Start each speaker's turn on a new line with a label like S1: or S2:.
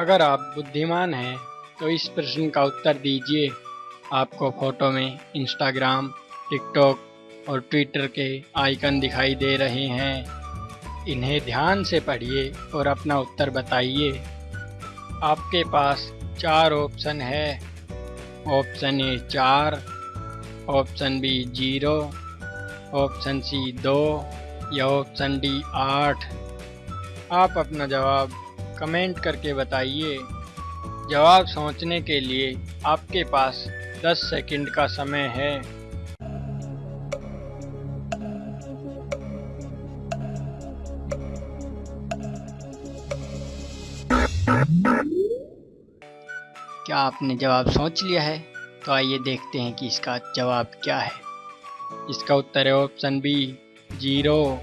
S1: अगर आप बुद्धिमान हैं तो इस प्रश्न का उत्तर दीजिए आपको फ़ोटो में इंस्टाग्राम टिकटॉक और ट्विटर के आइकन दिखाई दे रहे हैं। इन्हें ध्यान से पढ़िए और अपना उत्तर बताइए। आपके पास चार ऑप्शन है। ऑप्शन ए चार option B zero option C दो या ऑप्शन डी आठ। आप अपना जवाब कमेंट करके बताइए। जवाब सोचने के लिए आपके पास 10 सेकंड का समय है। क्या आपने जवाब सोच लिया है? तो आइए देखते हैं कि इसका जवाब क्या है। इसका उत्तर है ऑप्शन बी, ज़ीरो।